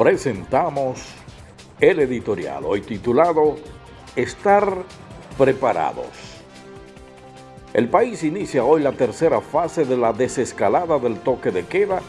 presentamos el editorial, hoy titulado Estar preparados. El país inicia hoy la tercera fase de la desescalada del toque de queda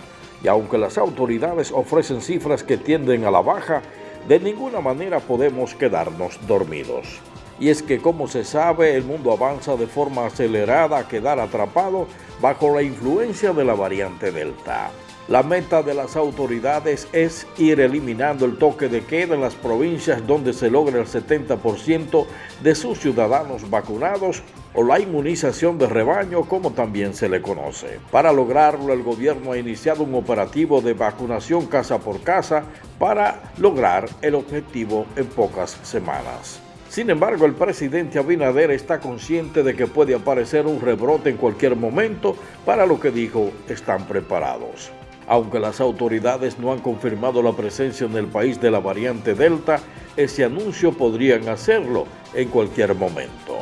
y aunque las autoridades ofrecen cifras que tienden a la baja, de ninguna manera podemos quedarnos dormidos. Y es que como se sabe, el mundo avanza de forma acelerada a quedar atrapado bajo la influencia de la variante Delta. La meta de las autoridades es ir eliminando el toque de queda en las provincias donde se logra el 70% de sus ciudadanos vacunados o la inmunización de rebaño como también se le conoce. Para lograrlo el gobierno ha iniciado un operativo de vacunación casa por casa para lograr el objetivo en pocas semanas. Sin embargo, el presidente Abinader está consciente de que puede aparecer un rebrote en cualquier momento, para lo que dijo, están preparados. Aunque las autoridades no han confirmado la presencia en el país de la variante Delta, ese anuncio podrían hacerlo en cualquier momento.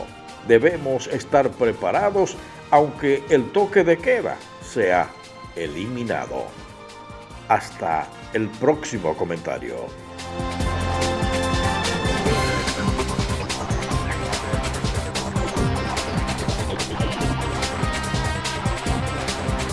Debemos estar preparados aunque el toque de queda sea eliminado. Hasta el próximo comentario.